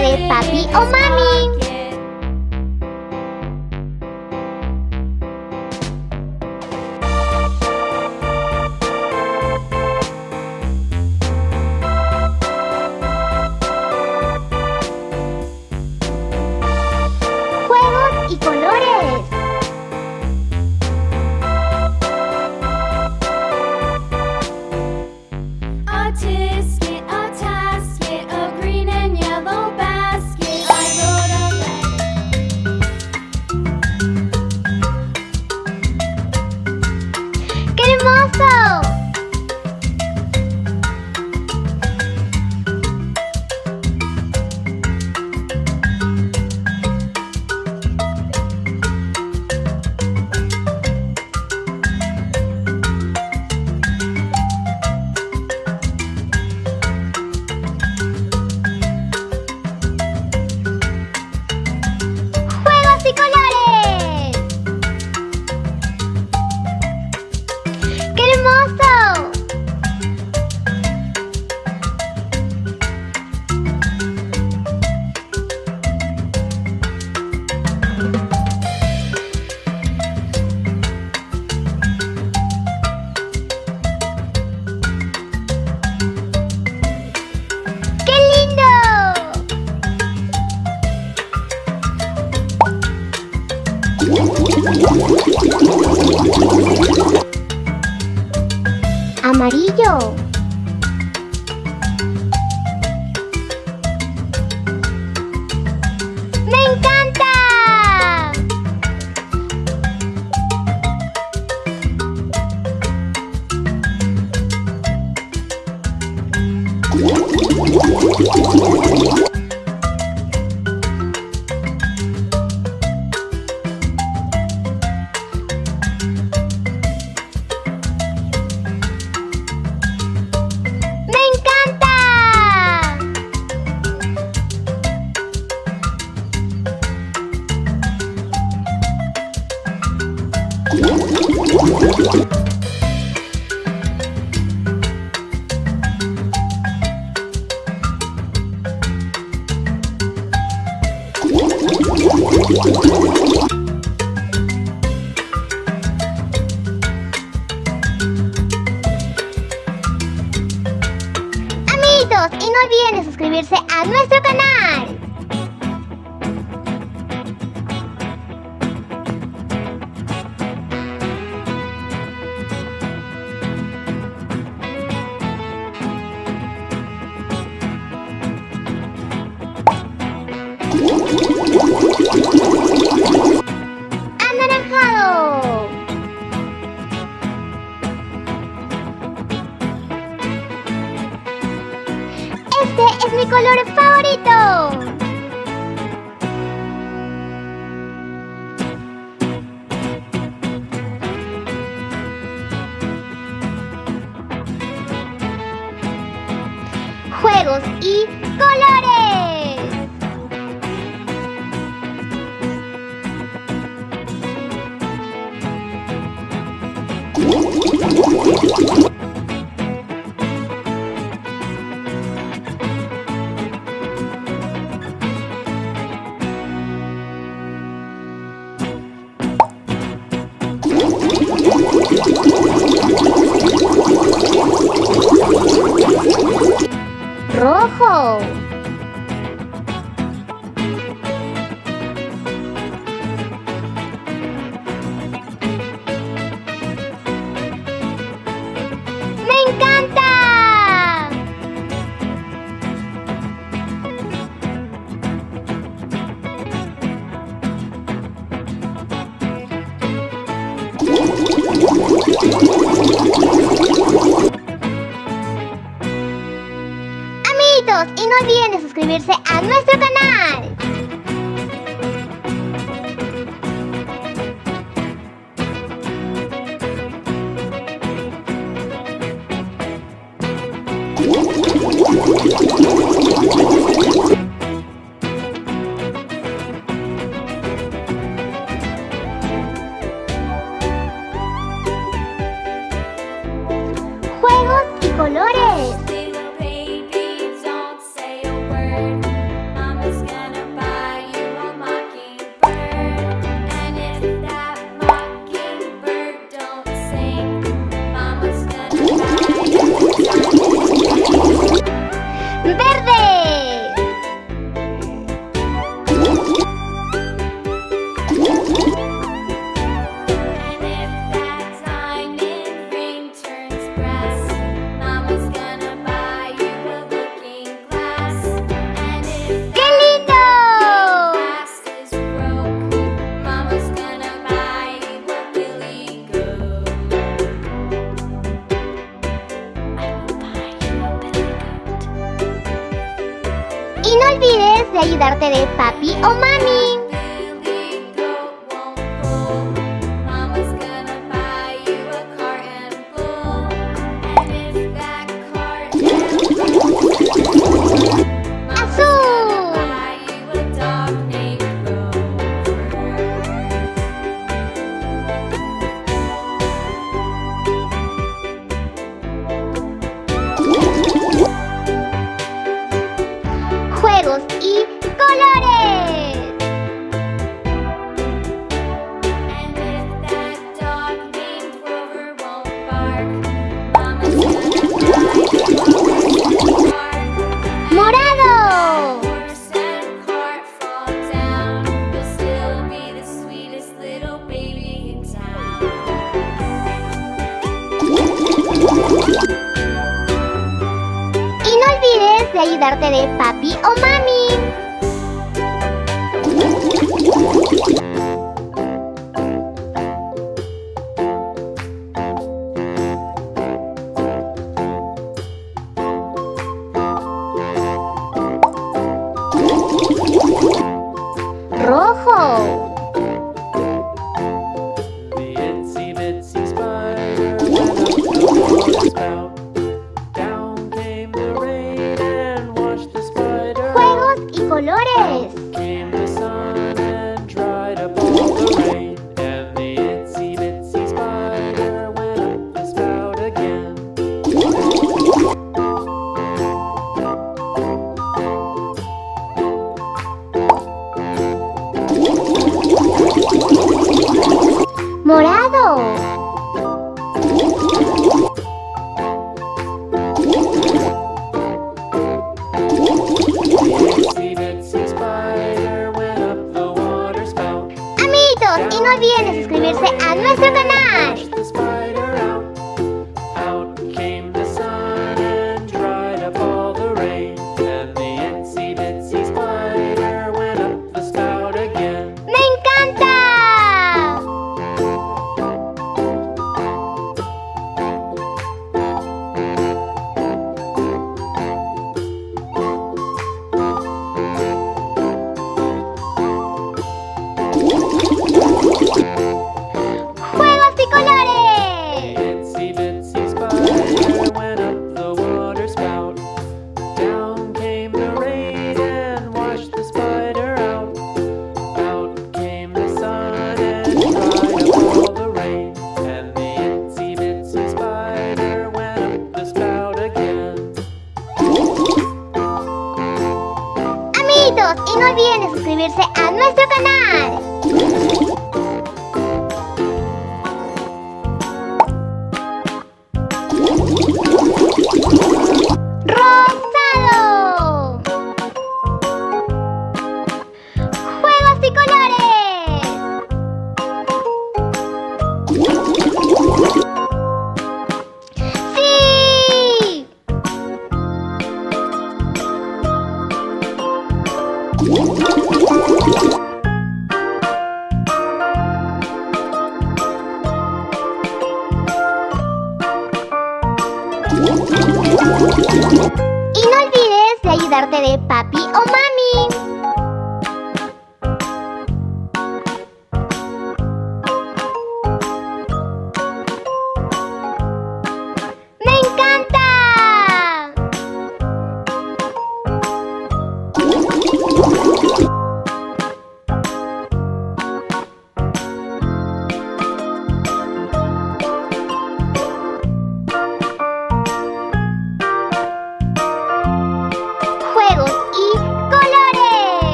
de ayudarte de papi o mami. ¡Me encanta! Y no olviden de suscribirse a nuestro canal. Este es mi color favorito. Juegos y Rojo. No olviden de suscribirse a nuestro canal. ayudarte de papi o mami. colores. darte de papi o mami.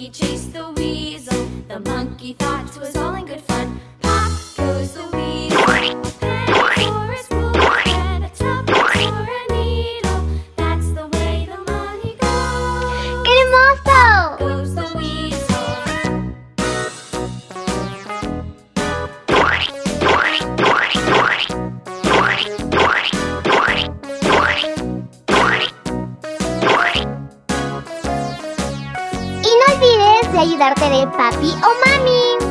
monkey chased the weasel. The monkey thought it was all in good fun. Ayudarte de papi o mami.